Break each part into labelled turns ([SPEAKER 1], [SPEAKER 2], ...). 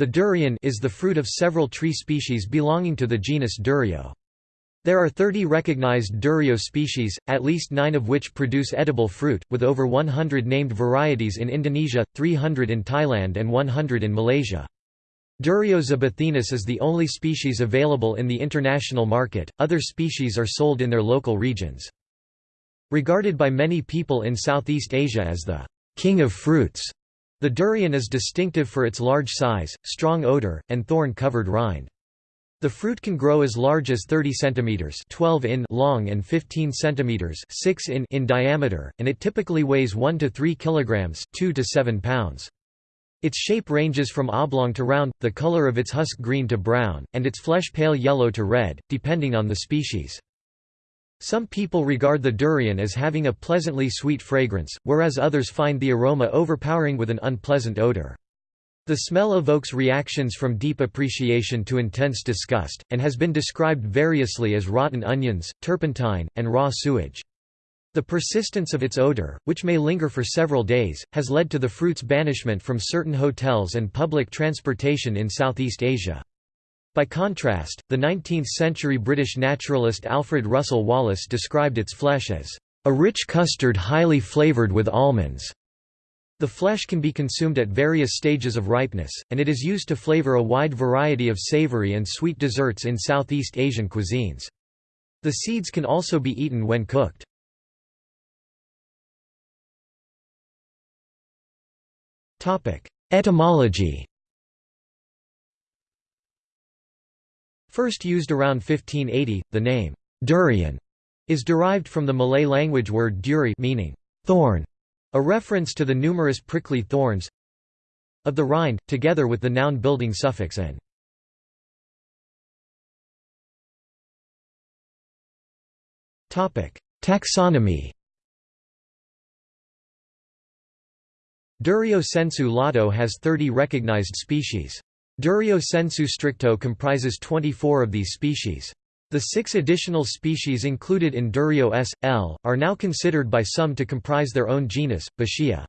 [SPEAKER 1] The durian is the fruit of several tree species belonging to the genus Durio. There are 30 recognized Durio species, at least nine of which produce edible fruit, with over 100 named varieties in Indonesia, 300 in Thailand and 100 in Malaysia. Durio zibethinus is the only species available in the international market, other species are sold in their local regions. Regarded by many people in Southeast Asia as the king of fruits, the durian is distinctive for its large size, strong odor, and thorn-covered rind. The fruit can grow as large as 30 cm 12 in long and 15 cm 6 in in diameter, and it typically weighs 1 to 3 kg 2 to 7 pounds. Its shape ranges from oblong to round, the color of its husk green to brown, and its flesh pale yellow to red, depending on the species. Some people regard the durian as having a pleasantly sweet fragrance, whereas others find the aroma overpowering with an unpleasant odor. The smell evokes reactions from deep appreciation to intense disgust, and has been described variously as rotten onions, turpentine, and raw sewage. The persistence of its odor, which may linger for several days, has led to the fruit's banishment from certain hotels and public transportation in Southeast Asia. By contrast, the 19th-century British naturalist Alfred Russel Wallace described its flesh as a rich custard highly flavoured with almonds. The flesh can be consumed at various stages of ripeness, and it is used to flavour a wide variety of savoury and sweet desserts in Southeast Asian cuisines. The seeds can also be eaten when cooked. Etymology First used around 1580, the name, durian, is derived from the Malay language word duri meaning thorn, a reference to the numerous prickly thorns of the rind, together with the noun building suffix n. Taxonomy Durio sensu lato has 30 recognized species. Durio sensu stricto comprises 24 of these species. The six additional species included in Durio s. L. are now considered by some to comprise their own genus, Boschia.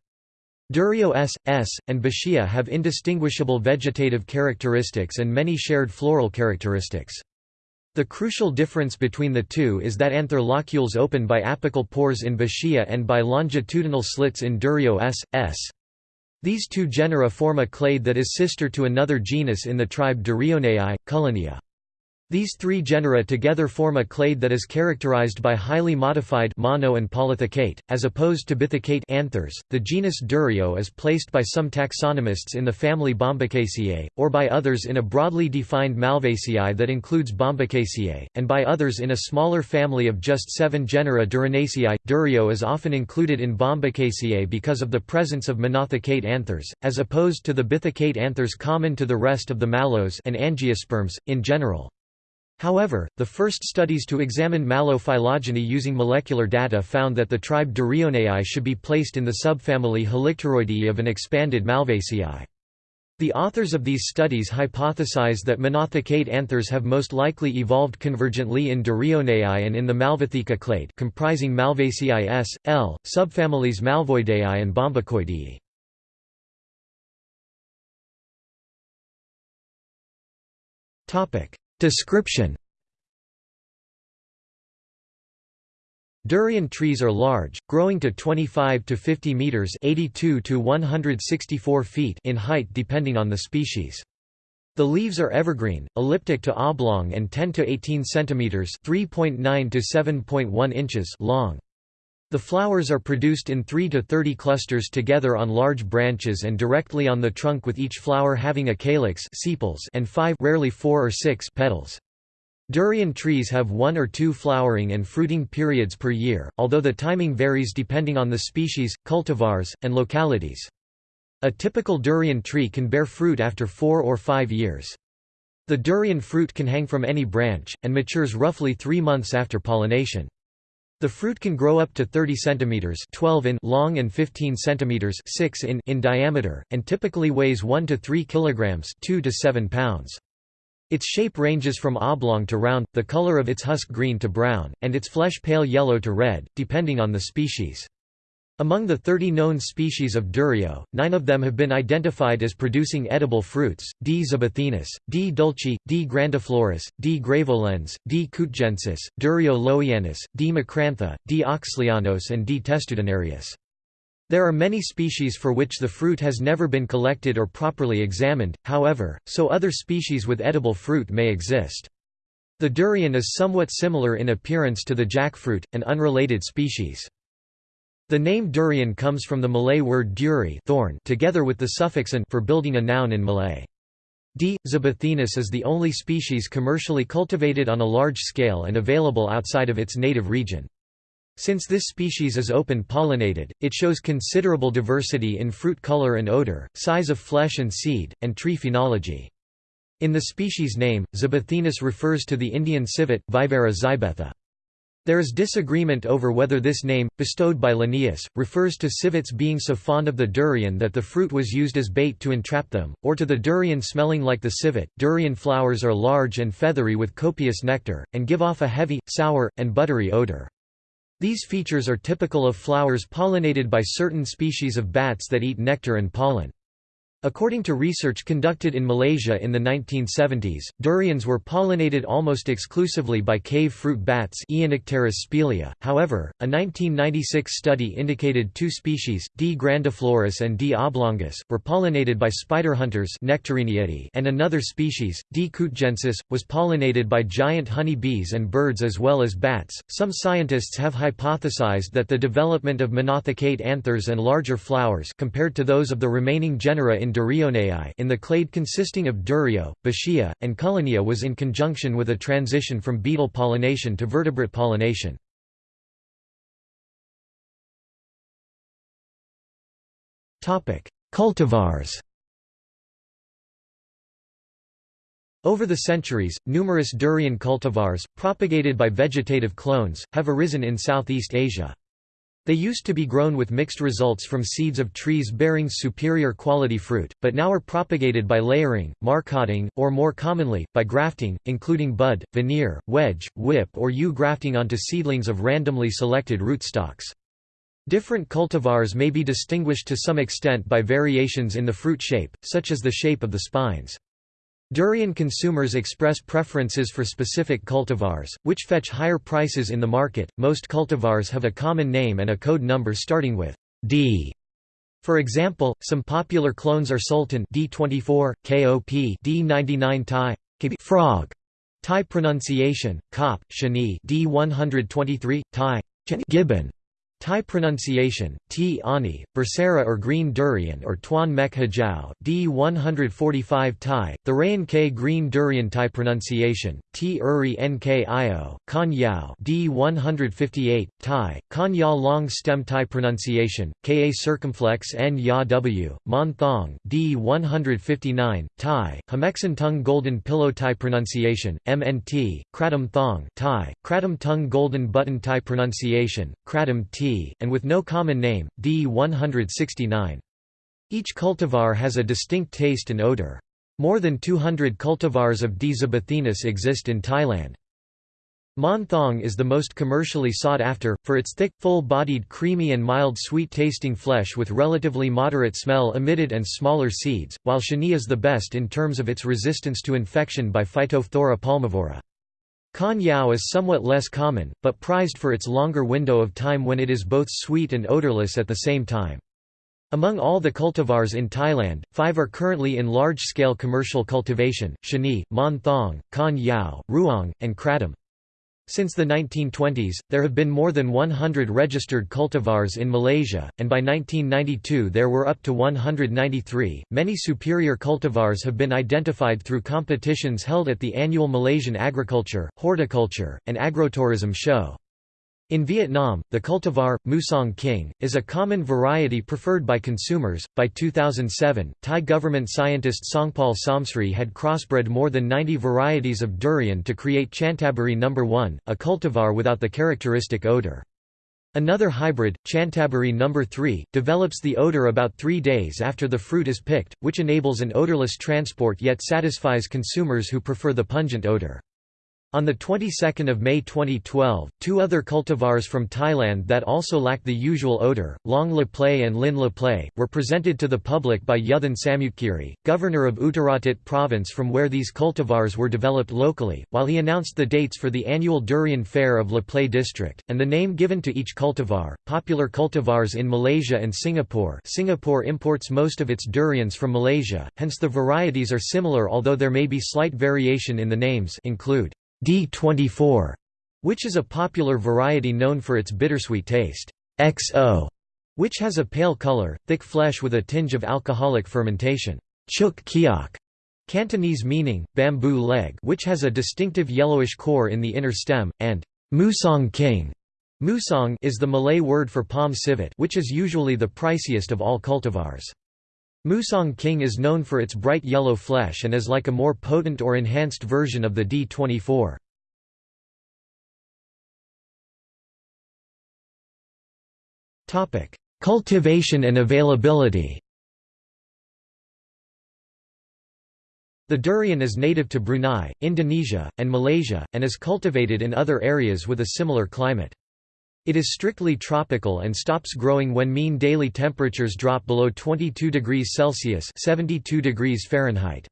[SPEAKER 1] Durio s. s. and Boschia have indistinguishable vegetative characteristics and many shared floral characteristics. The crucial difference between the two is that anther locules open by apical pores in Boschia and by longitudinal slits in Durio s. s. These two genera form a clade that is sister to another genus in the tribe Durionae, Cullenia. These three genera together form a clade that is characterized by highly modified mono and polythecate, as opposed to bithecate anthers. The genus Durio is placed by some taxonomists in the family Bombacaceae, or by others in a broadly defined Malvaceae that includes Bombacaceae, and by others in a smaller family of just seven genera Durionaceae. Durio is often included in Bombacaceae because of the presence of monothecate anthers, as opposed to the bithecate anthers common to the rest of the mallows and angiosperms, in general. However, the first studies to examine mallow phylogeny using molecular data found that the tribe Durionae should be placed in the subfamily Helicteroideae of an expanded Malvaceae. The authors of these studies hypothesize that monothecate anthers have most likely evolved convergently in Durionae and in the Malvatheca clade comprising Malvaceae S, L, subfamilies Malvoideae and Bombacoideae. Topic: Description Durian trees are large, growing to 25 to 50 meters (82 to 164 feet) in height depending on the species. The leaves are evergreen, elliptic to oblong and 10 to 18 centimeters (3.9 to 7.1 inches) long. The flowers are produced in 3 to 30 clusters together on large branches and directly on the trunk with each flower having a calyx and 5 rarely 4 or 6 petals. Durian trees have one or two flowering and fruiting periods per year, although the timing varies depending on the species, cultivars, and localities. A typical durian tree can bear fruit after four or five years. The durian fruit can hang from any branch, and matures roughly three months after pollination. The fruit can grow up to 30 cm 12 in long and 15 cm 6 in in diameter, and typically weighs 1 to 3 kg 2 to 7 pounds. Its shape ranges from oblong to round, the color of its husk green to brown, and its flesh pale yellow to red, depending on the species. Among the 30 known species of Durio, nine of them have been identified as producing edible fruits, D. zibethinus, D. dulci, D. grandiflorus, D. graveolens, D. kutejensis, Durio lowianus, D. macrantha, D. oxleyanus and D. testudinarius. There are many species for which the fruit has never been collected or properly examined, however, so other species with edible fruit may exist. The durian is somewhat similar in appearance to the jackfruit, an unrelated species. The name durian comes from the Malay word duri thorn together with the suffix an for building a noun in Malay. D. zibethinus is the only species commercially cultivated on a large scale and available outside of its native region. Since this species is open-pollinated, it shows considerable diversity in fruit color and odor, size of flesh and seed, and tree phenology. In the species name, zibethinus refers to the Indian civet Viverra zibetha. There is disagreement over whether this name, bestowed by Linnaeus, refers to civets being so fond of the durian that the fruit was used as bait to entrap them, or to the durian smelling like the civet. Durian flowers are large and feathery with copious nectar, and give off a heavy, sour, and buttery odor. These features are typical of flowers pollinated by certain species of bats that eat nectar and pollen. According to research conducted in Malaysia in the 1970s, durians were pollinated almost exclusively by cave fruit bats. However, a 1996 study indicated two species, D. grandiflorus and D. oblongus, were pollinated by spider hunters and another species, D. kutejensis, was pollinated by giant honey bees and birds as well as bats. Some scientists have hypothesized that the development of monothecate anthers and larger flowers compared to those of the remaining genera in in the clade consisting of Durio, Boschia, and Cullenia was in conjunction with a transition from beetle pollination to vertebrate pollination. Cultivars Over the centuries, numerous durian cultivars, propagated by vegetative clones, have arisen in Southeast Asia. They used to be grown with mixed results from seeds of trees bearing superior quality fruit, but now are propagated by layering, marcotting, or more commonly, by grafting, including bud, veneer, wedge, whip or U grafting onto seedlings of randomly selected rootstocks. Different cultivars may be distinguished to some extent by variations in the fruit shape, such as the shape of the spines. Durian consumers express preferences for specific cultivars, which fetch higher prices in the market. Most cultivars have a common name and a code number starting with D. For example, some popular clones are Sultan D24, KOP D99 Thai, Frog, Thai pronunciation, Kop, Chanee D123, Thai, Gibbon, Thai pronunciation, T ani, Berserah or green durian or Tuan Mek Hijau D 145 Thai, the Rayan K green durian Thai pronunciation, T uri Nk Io, Kan Yao D 158 Thai, Kan long stem Thai pronunciation, Ka circumflex N Ya W, Mon Thong D 159 Thai, Hamexan tongue golden pillow Thai pronunciation, MNT, Kradum Thong Thai, Kratom tongue golden button Thai pronunciation, Kratom T and with no common name, D 169. Each cultivar has a distinct taste and odor. More than 200 cultivars of D. exist in Thailand. Mon Thong is the most commercially sought after, for its thick, full-bodied creamy and mild sweet-tasting flesh with relatively moderate smell emitted and smaller seeds, while Chanee is the best in terms of its resistance to infection by Phytophthora palmivora. Kan Yao is somewhat less common, but prized for its longer window of time when it is both sweet and odorless at the same time. Among all the cultivars in Thailand, five are currently in large-scale commercial cultivation, Chanee, Mon Thong, Kan Yao, Ruang, and Kradum. Since the 1920s, there have been more than 100 registered cultivars in Malaysia, and by 1992 there were up to 193. Many superior cultivars have been identified through competitions held at the annual Malaysian Agriculture, Horticulture, and Agrotourism Show. In Vietnam, the cultivar, Musang King, is a common variety preferred by consumers. By 2007, Thai government scientist Songpal Somsri had crossbred more than 90 varieties of durian to create Chanthaburi No. 1, a cultivar without the characteristic odor. Another hybrid, Chanthaburi No. 3, develops the odor about three days after the fruit is picked, which enables an odorless transport yet satisfies consumers who prefer the pungent odor. On the 22nd of May 2012, two other cultivars from Thailand that also lack the usual odor, Long Laplae and Lin Laplae, were presented to the public by Yuthan Samutkiri, governor of Uttaradit province from where these cultivars were developed locally, while he announced the dates for the annual durian fair of Laplae district, and the name given to each cultivar. Popular cultivars in Malaysia and Singapore Singapore imports most of its durians from Malaysia, hence the varieties are similar although there may be slight variation in the names include D24, which is a popular variety known for its bittersweet taste. XO, which has a pale color, thick flesh with a tinge of alcoholic fermentation. Chuk kiok, Cantonese meaning, bamboo leg which has a distinctive yellowish core in the inner stem, and Musang king Musang is the Malay word for palm civet which is usually the priciest of all cultivars. Musang King is known for its bright yellow flesh and is like a more potent or enhanced version of the D24. Cultivation and availability The durian is native to Brunei, Indonesia, and Malaysia, and is cultivated in other areas with a similar climate. It is strictly tropical and stops growing when mean daily temperatures drop below 22 degrees Celsius 72 degrees Fahrenheit.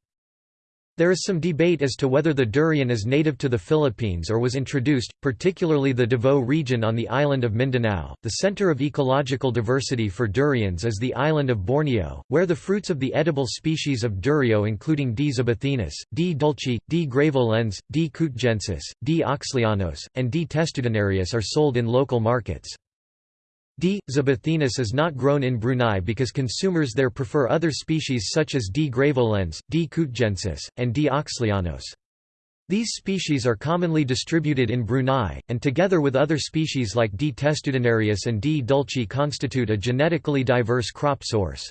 [SPEAKER 1] There is some debate as to whether the durian is native to the Philippines or was introduced, particularly the Davao region on the island of Mindanao. The center of ecological diversity for durians is the island of Borneo, where the fruits of the edible species of durio including D. zibethinus, D. dulci, D. graveolens, D. kutejensis, D. oxleyanus, and D. testudinarius are sold in local markets. D. zibethinus is not grown in Brunei because consumers there prefer other species such as D. graveolens, D. kutejensis, and D. oxleyanus. These species are commonly distributed in Brunei, and together with other species like D. testudinarius and D. dulci constitute a genetically diverse crop source.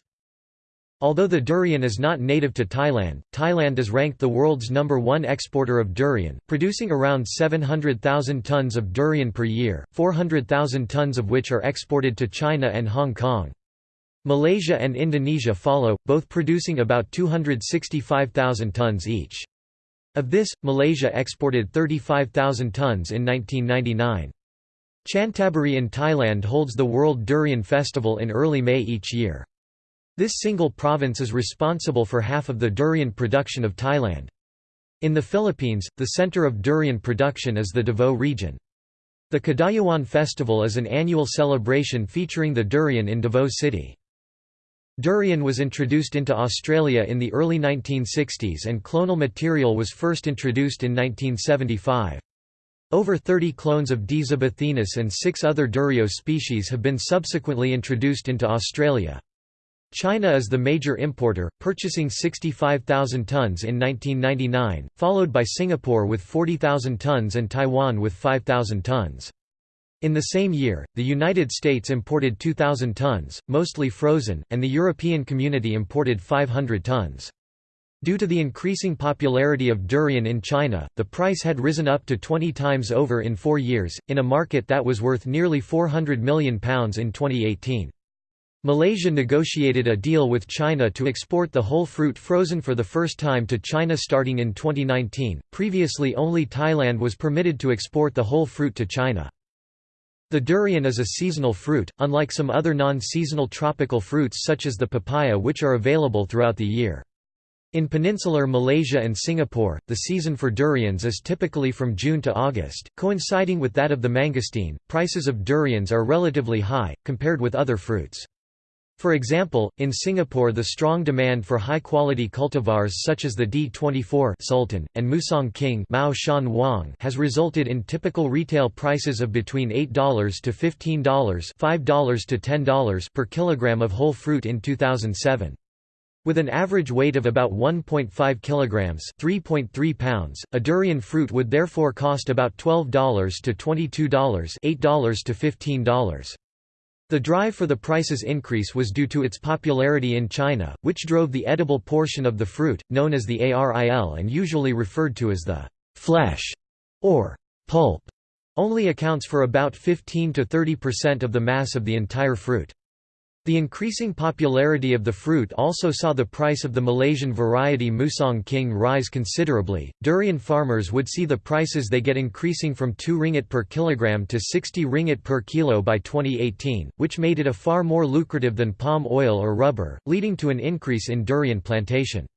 [SPEAKER 1] Although the durian is not native to Thailand, Thailand is ranked the world's number one exporter of durian, producing around 700,000 tons of durian per year, 400,000 tons of which are exported to China and Hong Kong. Malaysia and Indonesia follow, both producing about 265,000 tons each. Of this, Malaysia exported 35,000 tons in 1999. Chanthaburi in Thailand holds the World Durian Festival in early May each year. This single province is responsible for half of the durian production of Thailand. In the Philippines, the center of durian production is the Davao region. The Kadayawan Festival is an annual celebration featuring the durian in Davao City. Durian was introduced into Australia in the early 1960s and clonal material was first introduced in 1975. Over 30 clones of D. and six other durio species have been subsequently introduced into Australia. China is the major importer, purchasing 65,000 tons in 1999, followed by Singapore with 40,000 tons and Taiwan with 5,000 tons. In the same year, the United States imported 2,000 tons, mostly frozen, and the European Community imported 500 tons. Due to the increasing popularity of durian in China, the price had risen up to 20 times over in four years, in a market that was worth nearly £400 million in 2018. Malaysia negotiated a deal with China to export the whole fruit frozen for the first time to China starting in 2019. Previously, only Thailand was permitted to export the whole fruit to China. The durian is a seasonal fruit, unlike some other non-seasonal tropical fruits such as the papaya which are available throughout the year. In peninsular Malaysia and Singapore, the season for durians is typically from June to August, coinciding with that of the mangosteen. Prices of durians are relatively high, compared with other fruits. For example, in Singapore the strong demand for high-quality cultivars such as the D24 Sultan, and Musang King Mao Shan Wang has resulted in typical retail prices of between $8 to $15 $5 to $10 per kilogram of whole fruit in 2007. With an average weight of about 1.5 kilograms, 3.3 pounds, a durian fruit would therefore cost about $12 to $22, $8 to $15. The drive for the price's increase was due to its popularity in China, which drove the edible portion of the fruit, known as the aril and usually referred to as the flesh or pulp, only accounts for about 15 to 30% of the mass of the entire fruit. The increasing popularity of the fruit also saw the price of the Malaysian variety Musang King rise considerably. Durian farmers would see the prices they get increasing from 2 ringgit per kilogram to 60 ringgit per kilo by 2018, which made it a far more lucrative than palm oil or rubber, leading to an increase in durian plantation.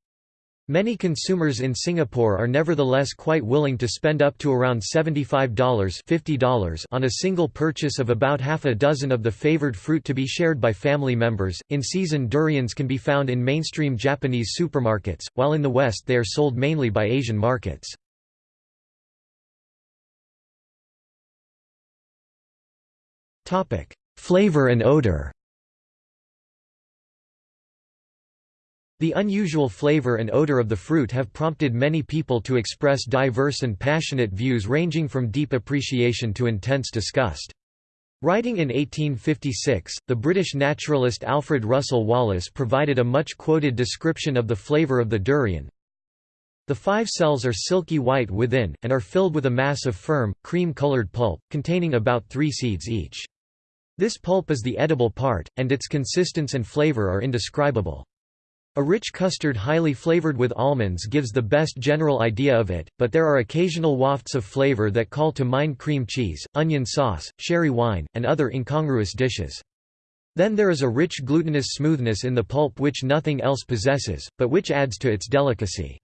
[SPEAKER 1] Many consumers in Singapore are nevertheless quite willing to spend up to around $75 $50 on a single purchase of about half a dozen of the favored fruit to be shared by family members. In season durians can be found in mainstream Japanese supermarkets, while in the West they are sold mainly by Asian markets. Flavor and odor. The unusual flavor and odor of the fruit have prompted many people to express diverse and passionate views ranging from deep appreciation to intense disgust. Writing in 1856, the British naturalist Alfred Russel Wallace provided a much-quoted description of the flavor of the durian. The five cells are silky white within, and are filled with a mass of firm, cream-colored pulp, containing about three seeds each. This pulp is the edible part, and its consistence and flavor are indescribable. A rich custard highly flavored with almonds gives the best general idea of it, but there are occasional wafts of flavor that call to mind cream cheese, onion sauce, sherry wine, and other incongruous dishes. Then there is a rich glutinous smoothness in the pulp which nothing else possesses, but which adds to its delicacy.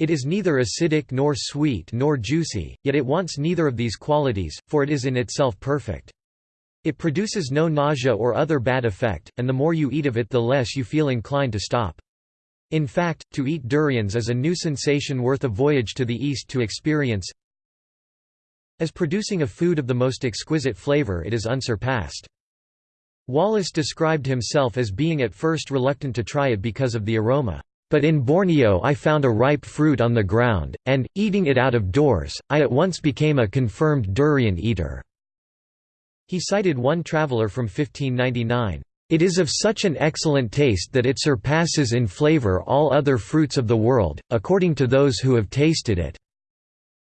[SPEAKER 1] It is neither acidic nor sweet nor juicy, yet it wants neither of these qualities, for it is in itself perfect. It produces no nausea or other bad effect, and the more you eat of it the less you feel inclined to stop. In fact, to eat durians is a new sensation worth a voyage to the east to experience. As producing a food of the most exquisite flavor it is unsurpassed. Wallace described himself as being at first reluctant to try it because of the aroma. But in Borneo I found a ripe fruit on the ground, and, eating it out of doors, I at once became a confirmed durian eater. He cited one traveler from 1599. It is of such an excellent taste that it surpasses in flavor all other fruits of the world, according to those who have tasted it."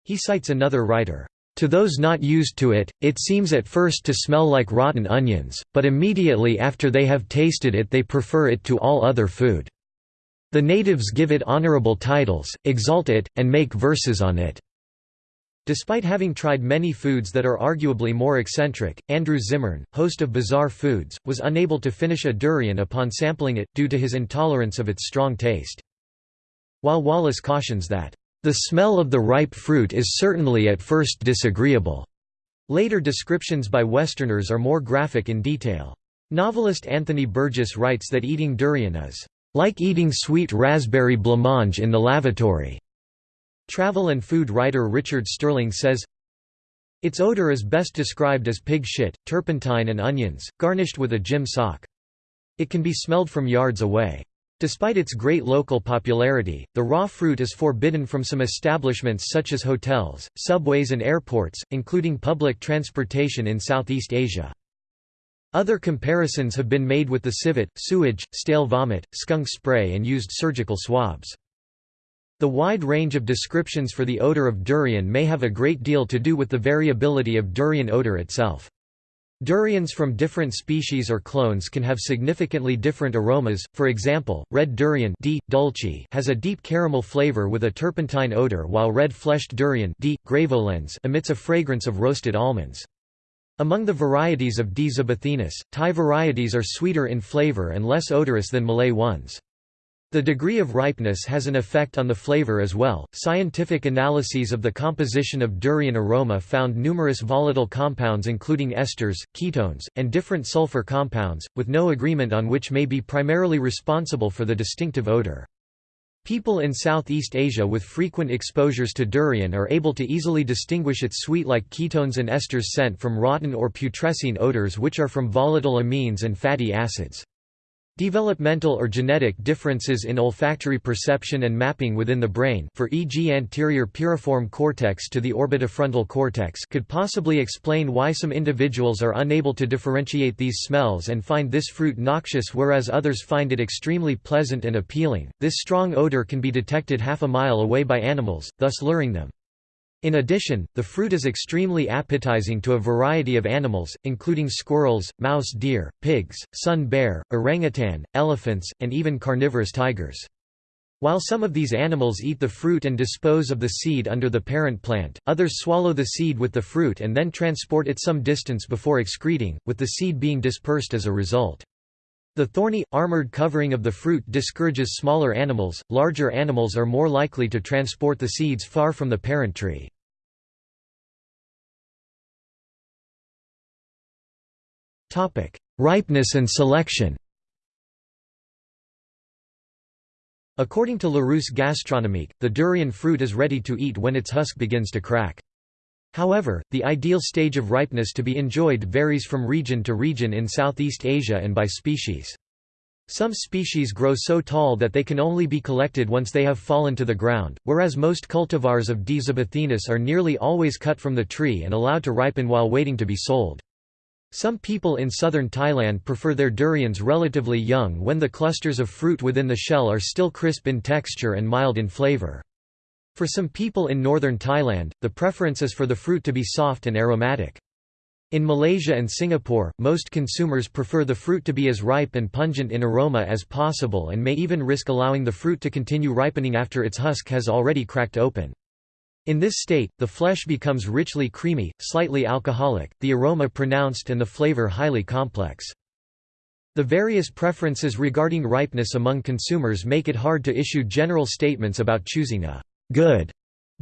[SPEAKER 1] He cites another writer, "...to those not used to it, it seems at first to smell like rotten onions, but immediately after they have tasted it they prefer it to all other food. The natives give it honorable titles, exalt it, and make verses on it." Despite having tried many foods that are arguably more eccentric, Andrew Zimmern, host of Bizarre Foods, was unable to finish a durian upon sampling it, due to his intolerance of its strong taste. While Wallace cautions that, "...the smell of the ripe fruit is certainly at first disagreeable." Later descriptions by Westerners are more graphic in detail. Novelist Anthony Burgess writes that eating durian is, "...like eating sweet raspberry blancmange in the lavatory." Travel and food writer Richard Sterling says, Its odor is best described as pig shit, turpentine and onions, garnished with a gym sock. It can be smelled from yards away. Despite its great local popularity, the raw fruit is forbidden from some establishments such as hotels, subways and airports, including public transportation in Southeast Asia. Other comparisons have been made with the civet, sewage, stale vomit, skunk spray and used surgical swabs. The wide range of descriptions for the odor of durian may have a great deal to do with the variability of durian odor itself. Durians from different species or clones can have significantly different aromas, for example, red durian D. dulce has a deep caramel flavor with a turpentine odor while red-fleshed durian D. graveolens emits a fragrance of roasted almonds. Among the varieties of D. zibethinus, Thai varieties are sweeter in flavor and less odorous than Malay ones. The degree of ripeness has an effect on the flavor as well. Scientific analyses of the composition of durian aroma found numerous volatile compounds including esters, ketones, and different sulfur compounds, with no agreement on which may be primarily responsible for the distinctive odor. People in Southeast Asia with frequent exposures to durian are able to easily distinguish its sweet-like ketones and esters scent from rotten or putrescine odors which are from volatile amines and fatty acids. Developmental or genetic differences in olfactory perception and mapping within the brain for e.g. anterior piriform cortex to the orbitofrontal cortex could possibly explain why some individuals are unable to differentiate these smells and find this fruit noxious whereas others find it extremely pleasant and appealing. This strong odor can be detected half a mile away by animals, thus luring them. In addition, the fruit is extremely appetizing to a variety of animals, including squirrels, mouse deer, pigs, sun bear, orangutan, elephants, and even carnivorous tigers. While some of these animals eat the fruit and dispose of the seed under the parent plant, others swallow the seed with the fruit and then transport it some distance before excreting, with the seed being dispersed as a result. The thorny, armored covering of the fruit discourages smaller animals, larger animals are more likely to transport the seeds far from the parent tree. Ripeness and selection According to Larousse Gastronomique, the durian fruit is ready to eat when its husk begins to crack. However, the ideal stage of ripeness to be enjoyed varies from region to region in Southeast Asia and by species. Some species grow so tall that they can only be collected once they have fallen to the ground, whereas most cultivars of D. are nearly always cut from the tree and allowed to ripen while waiting to be sold. Some people in southern Thailand prefer their durians relatively young when the clusters of fruit within the shell are still crisp in texture and mild in flavor. For some people in northern Thailand, the preference is for the fruit to be soft and aromatic. In Malaysia and Singapore, most consumers prefer the fruit to be as ripe and pungent in aroma as possible and may even risk allowing the fruit to continue ripening after its husk has already cracked open. In this state, the flesh becomes richly creamy, slightly alcoholic, the aroma pronounced and the flavor highly complex. The various preferences regarding ripeness among consumers make it hard to issue general statements about choosing a good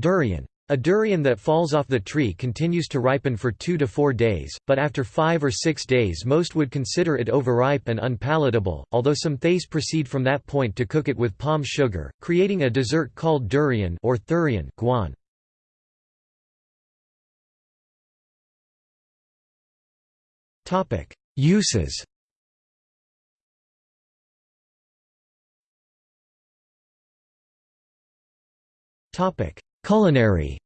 [SPEAKER 1] durian. A durian that falls off the tree continues to ripen for two to four days, but after five or six days most would consider it overripe and unpalatable, although some Thais proceed from that point to cook it with palm sugar, creating a dessert called durian or thurian guan. Uses Topic: Culinary.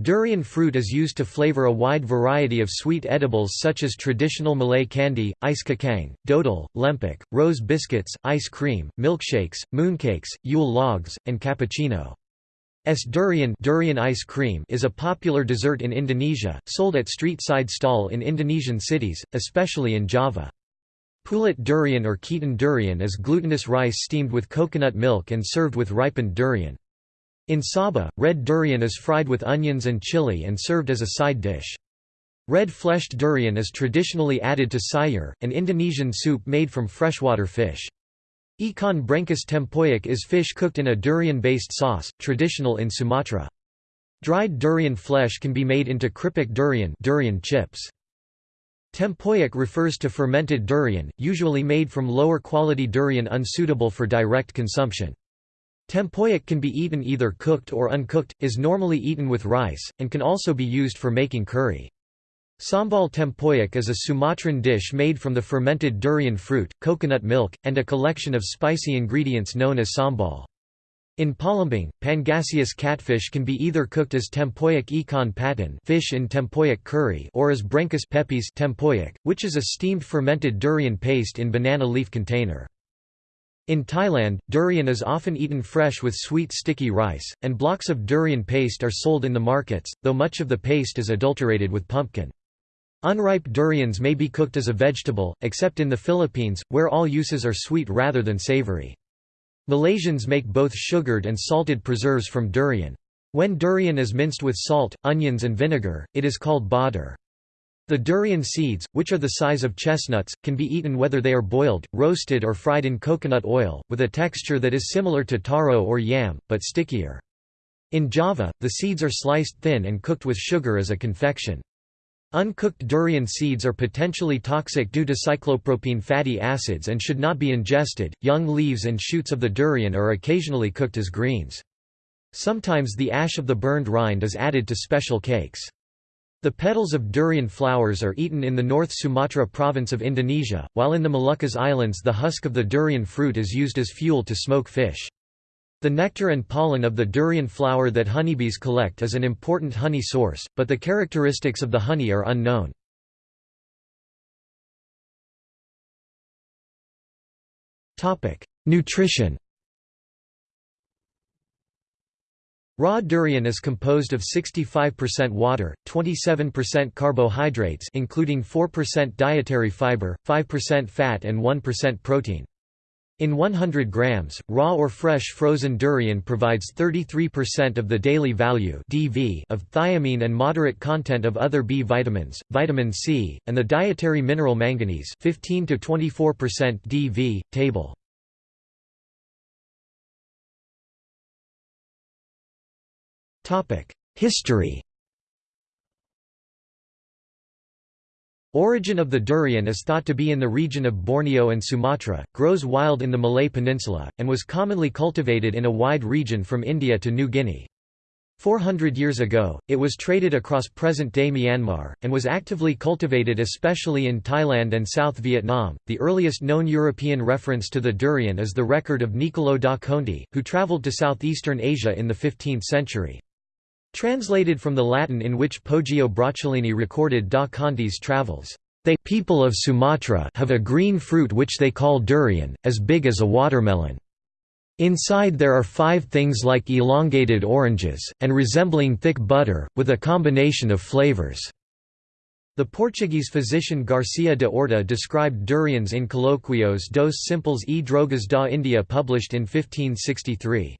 [SPEAKER 1] Durian fruit is used to flavor a wide variety of sweet edibles such as traditional Malay candy, ice kacang, dodol, lempuk, rose biscuits, ice cream, milkshakes, mooncakes, Yule logs, and cappuccino. Es durian, durian ice cream is a popular dessert in Indonesia, sold at street-side stall in Indonesian cities, especially in Java. Pulut durian or ketan durian is glutinous rice steamed with coconut milk and served with ripened durian. In Sabah, red durian is fried with onions and chili and served as a side dish. Red-fleshed durian is traditionally added to sayur, an Indonesian soup made from freshwater fish. Ikan brengkes tempoyak is fish cooked in a durian-based sauce, traditional in Sumatra. Dried durian flesh can be made into kripik durian, durian chips. Tempoyak refers to fermented durian, usually made from lower-quality durian unsuitable for direct consumption. Tempoyak can be eaten either cooked or uncooked, is normally eaten with rice, and can also be used for making curry. Sambal tempoyak is a Sumatran dish made from the fermented durian fruit, coconut milk, and a collection of spicy ingredients known as sambal. In Palembang, Pangasius catfish can be either cooked as tempoyak ikan patin fish in tempoyak curry or as brengkes pepis tempoyak, which is a steamed fermented durian paste in banana leaf container. In Thailand, durian is often eaten fresh with sweet sticky rice, and blocks of durian paste are sold in the markets, though much of the paste is adulterated with pumpkin. Unripe durians may be cooked as a vegetable, except in the Philippines, where all uses are sweet rather than savory. Malaysians make both sugared and salted preserves from durian. When durian is minced with salt, onions and vinegar, it is called badar. The durian seeds, which are the size of chestnuts, can be eaten whether they are boiled, roasted or fried in coconut oil, with a texture that is similar to taro or yam, but stickier. In Java, the seeds are sliced thin and cooked with sugar as a confection. Uncooked durian seeds are potentially toxic due to cyclopropene fatty acids and should not be ingested. Young leaves and shoots of the durian are occasionally cooked as greens. Sometimes the ash of the burned rind is added to special cakes. The petals of durian flowers are eaten in the North Sumatra province of Indonesia, while in the Moluccas Islands the husk of the durian fruit is used as fuel to smoke fish. The nectar and pollen of the durian flower that honeybees collect is an important honey source, but the characteristics of the honey are unknown. Nutrition Raw durian is composed of 65% water, 27% carbohydrates including 4% dietary fiber, 5% fat and 1% protein. In 100 grams, raw or fresh frozen durian provides 33% of the daily value (DV) of thiamine and moderate content of other B vitamins, vitamin C, and the dietary mineral manganese, 15 to 24% DV. Table. Topic: History. Origin of the durian is thought to be in the region of Borneo and Sumatra, grows wild in the Malay Peninsula, and was commonly cultivated in a wide region from India to New Guinea. 400 years ago, it was traded across present-day Myanmar, and was actively cultivated especially in Thailand and South Vietnam. The earliest known European reference to the durian is the record of Niccolò da Conti, who travelled to southeastern Asia in the 15th century. Translated from the Latin in which Poggio Bracciolini recorded da Conti's travels, "...they people of Sumatra have a green fruit which they call durian, as big as a watermelon. Inside there are five things like elongated oranges, and resembling thick butter, with a combination of flavors." The Portuguese physician Garcia de Orta described durians in Colloquios dos Simples e Drogas da India published in 1563.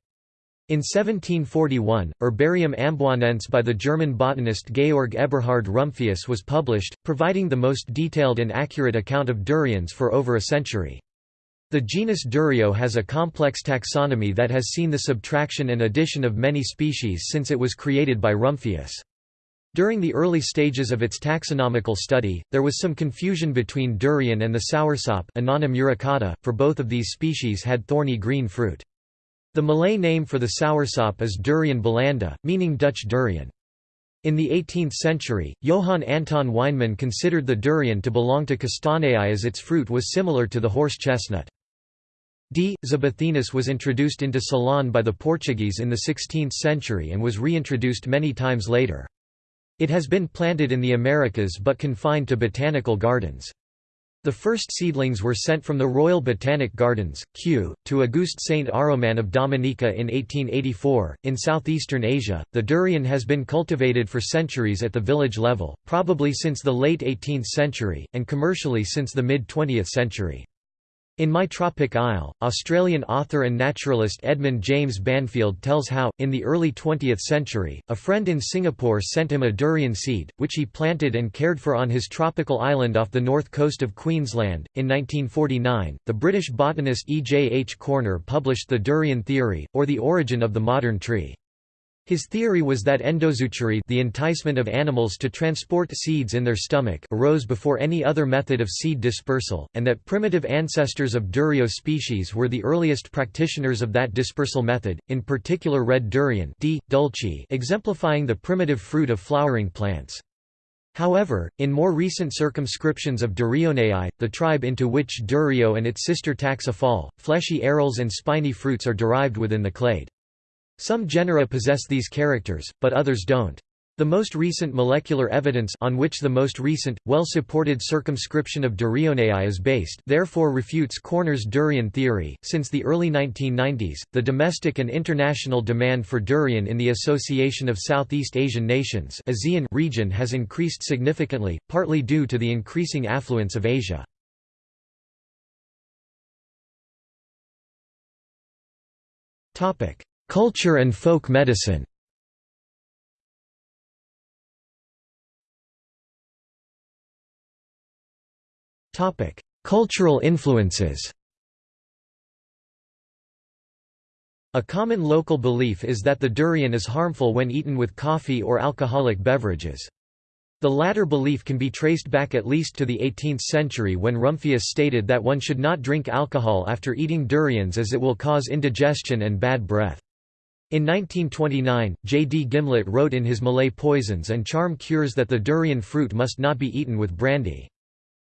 [SPEAKER 1] In 1741, Herbarium amboinense by the German botanist Georg Eberhard Rumphius was published, providing the most detailed and accurate account of durians for over a century. The genus Durio has a complex taxonomy that has seen the subtraction and addition of many species since it was created by Rumphius. During the early stages of its taxonomical study, there was some confusion between durian and the soursop for both of these species had thorny green fruit. The Malay name for the soursop is durian belanda, meaning Dutch durian. In the 18th century, Johann Anton Weinmann considered the durian to belong to Castaneae as its fruit was similar to the horse chestnut. D. zibethinus was introduced into Ceylon by the Portuguese in the 16th century and was reintroduced many times later. It has been planted in the Americas but confined to botanical gardens. The first seedlings were sent from the Royal Botanic Gardens, Kew, to Auguste Saint Aroman of Dominica in 1884. In southeastern Asia, the durian has been cultivated for centuries at the village level, probably since the late 18th century, and commercially since the mid 20th century. In My Tropic Isle, Australian author and naturalist Edmund James Banfield tells how, in the early 20th century, a friend in Singapore sent him a durian seed, which he planted and cared for on his tropical island off the north coast of Queensland. In 1949, the British botanist E. J. H. Corner published The Durian Theory, or the Origin of the Modern Tree. His theory was that endozoochory the enticement of animals to transport seeds in their stomach arose before any other method of seed dispersal, and that primitive ancestors of Durio species were the earliest practitioners of that dispersal method, in particular red durian D. dulce exemplifying the primitive fruit of flowering plants. However, in more recent circumscriptions of Durionae, the tribe into which Durio and its sister taxa fall, fleshy arils and spiny fruits are derived within the clade. Some genera possess these characters, but others don't. The most recent molecular evidence on which the most recent, well-supported circumscription of Durionae is based therefore refutes Corner's durian theory. Since the early 1990s, the domestic and international demand for durian in the Association of Southeast Asian Nations ASEAN region has increased significantly, partly due to the increasing affluence of Asia. Topic: Culture and folk medicine Cultural influences A common local belief is that the durian is harmful when eaten with coffee or alcoholic beverages. The latter belief can be traced back at least to the 18th century when Rumphius stated that one should not drink alcohol after eating durians as it will cause indigestion and bad breath. In 1929, J. D. Gimlette wrote in his Malay Poisons and Charm Cures that the durian fruit must not be eaten with brandy.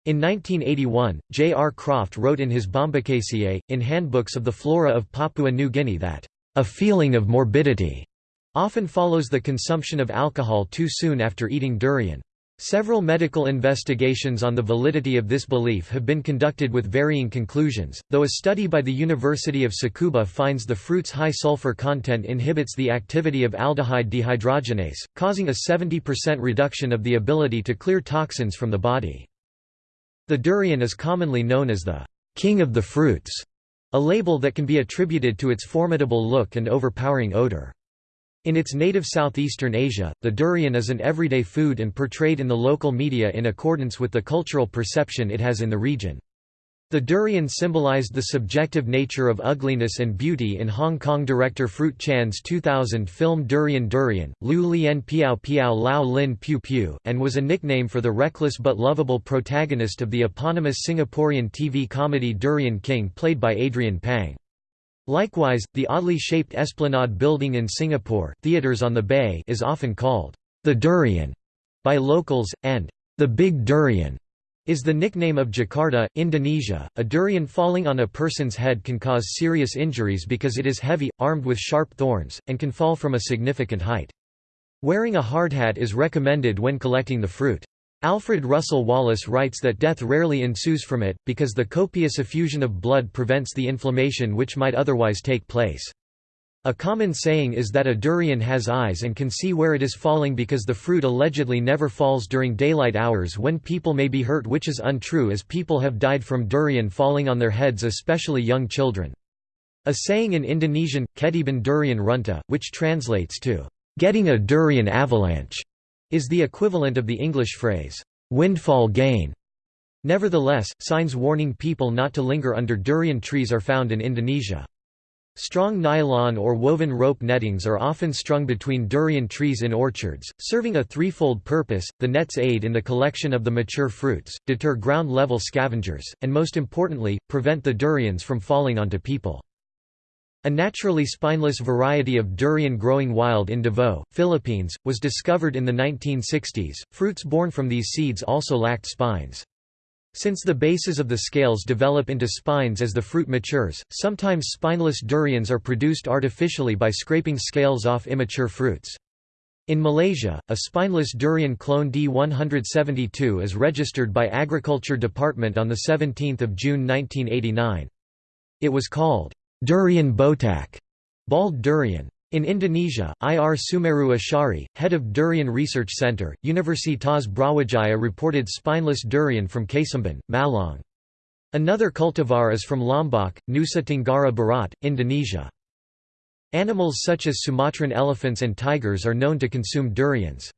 [SPEAKER 1] In 1981, J. R. Croft wrote in his Bombacaceae, in Handbooks of the Flora of Papua New Guinea that, "...a feeling of morbidity," often follows the consumption of alcohol too soon after eating durian. Several medical investigations on the validity of this belief have been conducted with varying conclusions, though a study by the University of Tsukuba finds the fruit's high sulfur content inhibits the activity of aldehyde dehydrogenase, causing a 70% reduction of the ability to clear toxins from the body. The durian is commonly known as the king of the fruits, a label that can be attributed to its formidable look and overpowering odor. In its native southeastern Asia, the durian is an everyday food and portrayed in the local media in accordance with the cultural perception it has in the region. The durian symbolized the subjective nature of ugliness and beauty in Hong Kong director Fruit Chan's 2000 film Durian Durian, Lu Lien Piao Piao Lao Lin Piu Piu, and was a nickname for the reckless but lovable protagonist of the eponymous Singaporean TV comedy Durian King played by Adrian Pang. Likewise, the oddly shaped Esplanade building in Singapore theaters on the Bay is often called the Durian by locals, and the Big Durian is the nickname of Jakarta, Indonesia. A durian falling on a person's head can cause serious injuries because it is heavy, armed with sharp thorns, and can fall from a significant height. Wearing a hardhat is recommended when collecting the fruit. Alfred Russel Wallace writes that death rarely ensues from it, because the copious effusion of blood prevents the inflammation which might otherwise take place. A common saying is that a durian has eyes and can see where it is falling because the fruit allegedly never falls during daylight hours when people may be hurt which is untrue as people have died from durian falling on their heads especially young children. A saying in Indonesian, ketiban durian runtuh, which translates to, getting a durian avalanche, is the equivalent of the English phrase, windfall gain. Nevertheless, signs warning people not to linger under durian trees are found in Indonesia. Strong nylon or woven rope nettings are often strung between durian trees in orchards, serving a threefold purpose, the nets aid in the collection of the mature fruits, deter ground-level scavengers, and most importantly, prevent the durians from falling onto people. A naturally spineless variety of durian growing wild in Davao, Philippines, was discovered in the 1960s. Fruits born from these seeds also lacked spines. Since the bases of the scales develop into spines as the fruit matures, sometimes spineless durians are produced artificially by scraping scales off immature fruits. In Malaysia, a spineless durian clone D172 is registered by Agriculture Department on 17 June 1989. It was called Durian botak, bald durian. In Indonesia, Ir Sumeru Ashari, head of Durian Research Center, Universitas Brawijaya reported spineless durian from Kesamban, Malang. Another cultivar is from Lombok, Nusa Tenggara Barat, Indonesia. Animals such as Sumatran elephants and tigers are known to consume durians.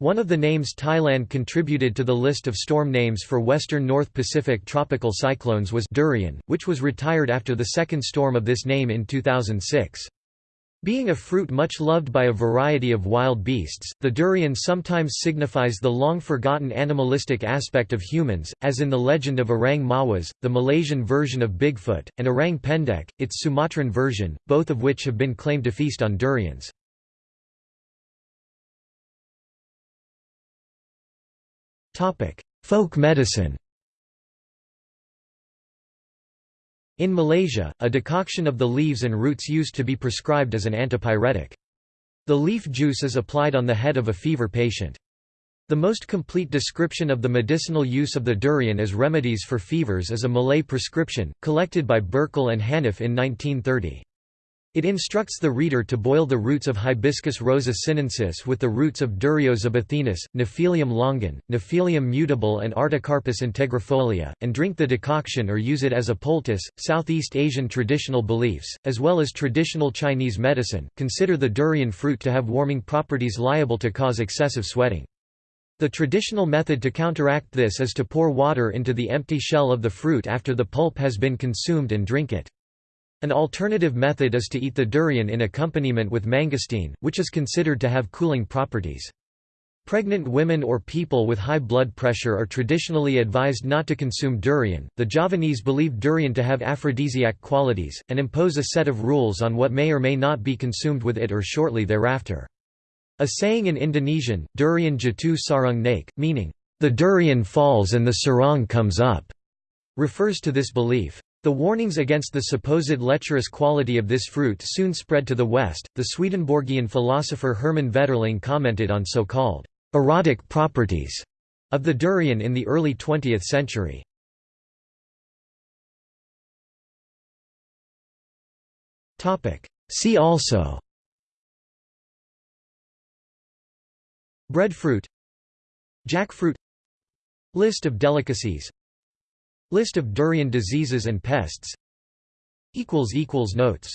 [SPEAKER 1] One of the names Thailand contributed to the list of storm names for western North Pacific tropical cyclones was Durian, which was retired after the second storm of this name in 2006. Being a fruit much loved by a variety of wild beasts, the durian sometimes signifies the long-forgotten animalistic aspect of humans, as in the legend of Orang Mawas, the Malaysian version of Bigfoot, and Orang Pendek, its Sumatran version, both of which have been claimed to feast on durians. Folk medicine In Malaysia, a decoction of the leaves and roots used to be prescribed as an antipyretic. The leaf juice is applied on the head of a fever patient. The most complete description of the medicinal use of the durian as remedies for fevers is a Malay prescription, collected by Burkill and Haniff in 1930. It instructs the reader to boil the roots of Hibiscus rosa sinensis with the roots of Durio zibethinus, Nephelium longan, Nephelium mutabile and Artocarpus integrifolia, and drink the decoction or use it as a poultice. Southeast Asian traditional beliefs, as well as traditional Chinese medicine, consider the durian fruit to have warming properties liable to cause excessive sweating. The traditional method to counteract this is to pour water into the empty shell of the fruit after the pulp has been consumed and drink it. An alternative method is to eat the durian in accompaniment with mangosteen, which is considered to have cooling properties. Pregnant women or people with high blood pressure are traditionally advised not to consume durian. The Javanese believe durian to have aphrodisiac qualities, and impose a set of rules on what may or may not be consumed with it or shortly thereafter. A saying in Indonesian, durian jatuh sarung naik, meaning, the durian falls and the sarong comes up, refers to this belief. The warnings against the supposed lecherous quality of this fruit soon spread to the West. The Swedenborgian philosopher Hermann Vetterling commented on so-called erotic properties of the durian in the early 20th century. See also Breadfruit Jackfruit List of delicacies List of durian diseases and pests. Notes